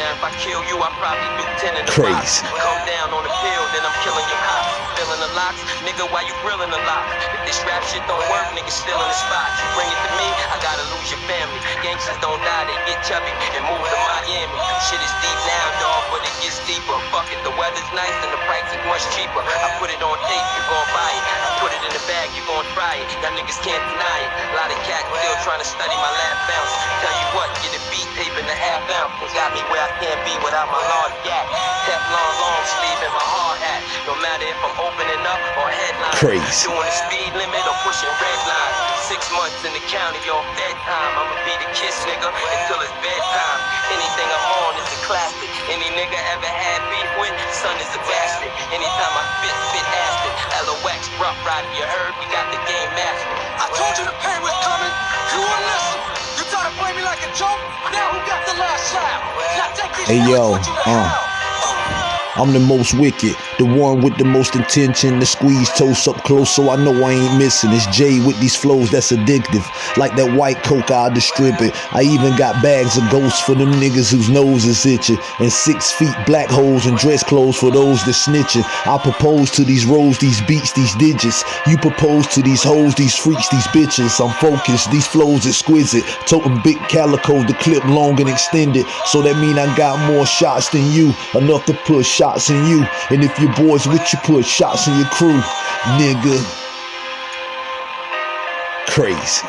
Now if I kill you, I probably do ten in the Crazy. box. Come down on the pill, then I'm killing your cops. Filling the locks, nigga, why you grilling the lock? If this rap shit don't work, nigga still in the spot. You bring it to me, I gotta lose your family. Gangsters don't die, they get chubby and move to Miami. Shit is deep now, dog, but it gets deeper. Fuck it, the weather's nice and the price is much cheaper. I put it on tape, you gon' buy it. I put it in the bag, you gon' try it. Y'all niggas can't deny it. A lot of cats still trying to study my lab bounce. Tell you Got me where I can't be without my large gap. Teflon long sleeve and my hard hat. No matter if I'm opening up or headline. Crazy. Doing the speed limit or pushing red lines. Six months in the county, your bedtime. I'ma be the kiss nigga until it's bedtime. Anything I'm on is a classic. Any nigga ever had beef with, son is a bastard. Anytime I spit acid. LOX, Ruff Ryder, you heard? We got the game mastered. I told you the pain was Hey, yo, uh. I'm the most wicked, the one with the most intention to squeeze toast up close so I know I ain't missing. It's Jay with these flows that's addictive, like that white coke I distribute. I even got bags of ghosts for them niggas whose nose is itching, and six feet black holes and dress clothes for those that snitching. I propose to these rows, these beats, these digits. You propose to these hoes, these freaks, these bitches. I'm focused, these flows exquisite. Toting big calico, the clip long and extended. So that mean I got more shots than you, enough to put shots in you. And if your boys with you, put shots in your crew, nigga. Crazy.